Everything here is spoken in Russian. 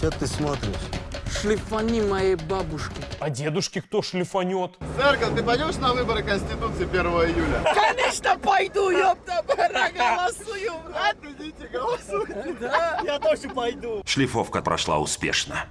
Че ты смотришь? Шлифани моей бабушки. А дедушки кто шлифанет? Церковь, ты пойдешь на выборы Конституции 1 июля? Конечно, пойду, ёпта, голосую. Идите, голосуйте. Я тоже пойду. Шлифовка прошла успешно.